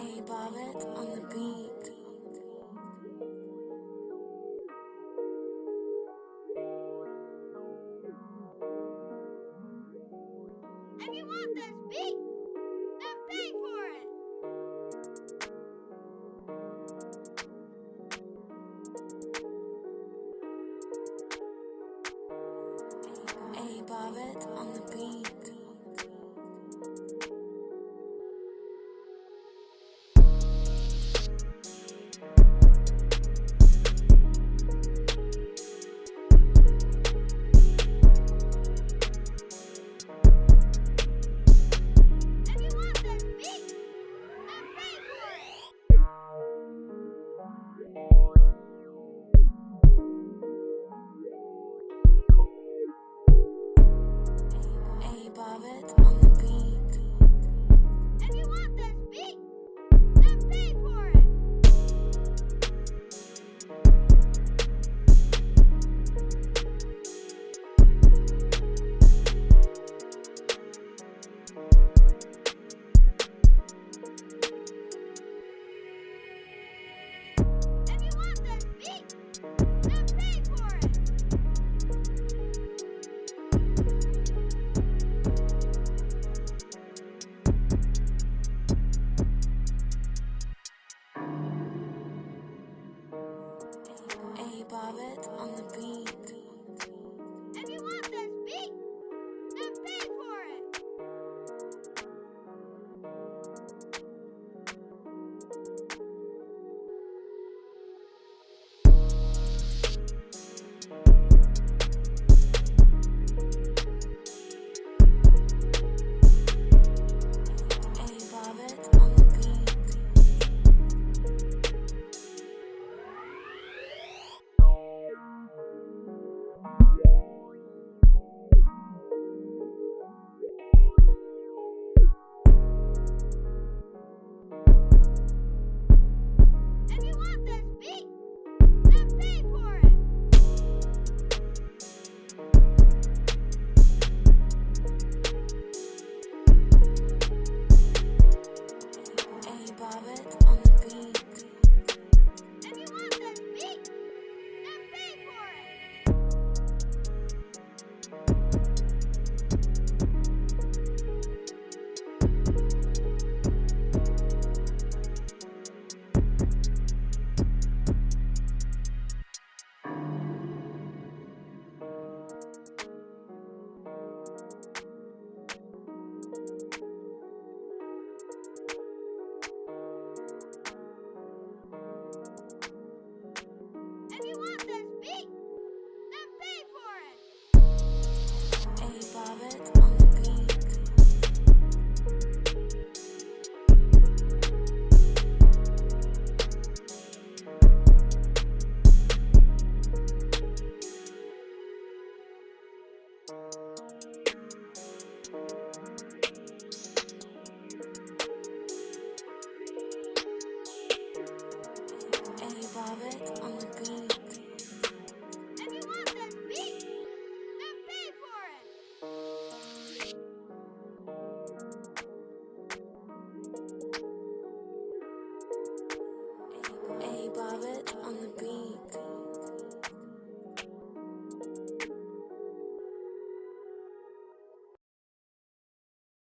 A. Barrett on the beat. If you want this beat, then pay for it. A. Barrett on the beat. from the beat. on the beat.